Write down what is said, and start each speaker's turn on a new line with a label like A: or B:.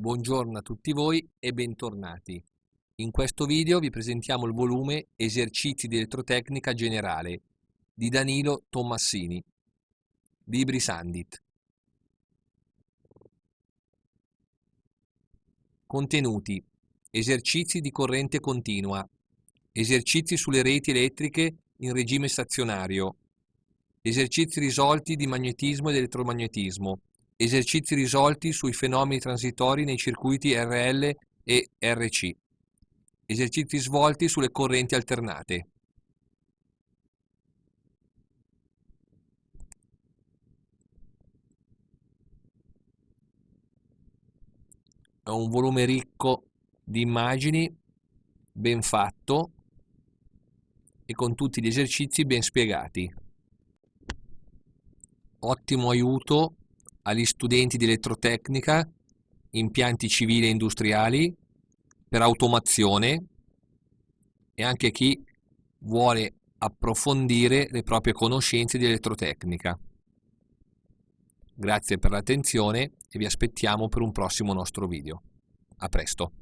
A: Buongiorno a tutti voi e bentornati. In questo video vi presentiamo il volume Esercizi di elettrotecnica generale di Danilo Tommassini, Libri Sandit. Contenuti. Esercizi di corrente continua. Esercizi sulle reti elettriche in regime stazionario. Esercizi risolti di magnetismo ed elettromagnetismo Esercizi risolti sui fenomeni transitori nei circuiti RL e RC. Esercizi svolti sulle correnti alternate. È un volume ricco di immagini, ben fatto e con tutti gli esercizi ben spiegati. Ottimo aiuto agli studenti di elettrotecnica, impianti civili e industriali, per automazione e anche chi vuole approfondire le proprie conoscenze di elettrotecnica. Grazie per l'attenzione e vi aspettiamo per un prossimo nostro video. A presto!